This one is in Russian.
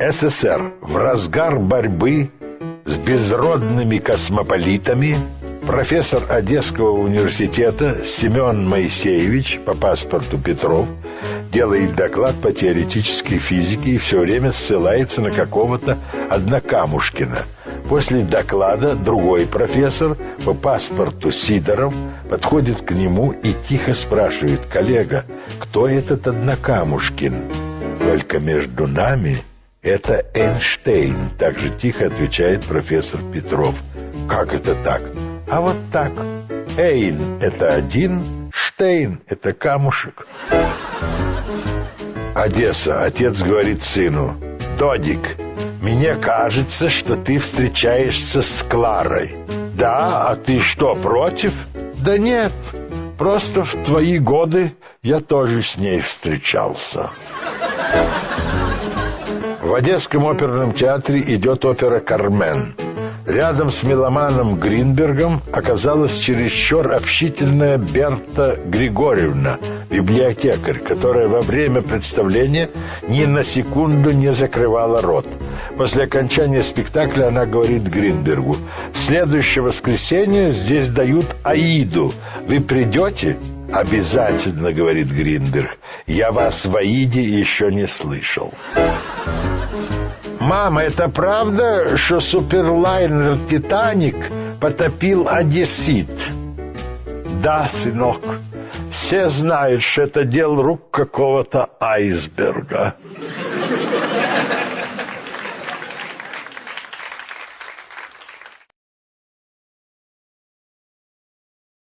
СССР в разгар борьбы с безродными космополитами профессор Одесского университета Семен Моисеевич по паспорту Петров делает доклад по теоретической физике и все время ссылается на какого-то Однокамушкина. После доклада другой профессор по паспорту Сидоров подходит к нему и тихо спрашивает «Коллега, кто этот Однокамушкин?» «Только между нами это Эйнштейн», также тихо отвечает профессор Петров. «Как это так?» «А вот так. Эйн — это один, Штейн — это камушек». Одесса. Отец говорит сыну. «Додик, мне кажется, что ты встречаешься с Кларой». «Да? А ты что, против?» «Да нет, просто в твои годы я тоже с ней встречался». В Одесском оперном театре идет опера «Кармен». Рядом с меломаном Гринбергом оказалась чересчур общительная Берта Григорьевна, библиотекарь, которая во время представления ни на секунду не закрывала рот. После окончания спектакля она говорит Гринбергу, «В следующее воскресенье здесь дают Аиду. Вы придете?» «Обязательно», — говорит Гринберг. «Я вас в Аиде еще не слышал». «Мама, это правда, что суперлайнер «Титаник» потопил одессит?» «Да, сынок, все знают, что это дело рук какого-то айсберга».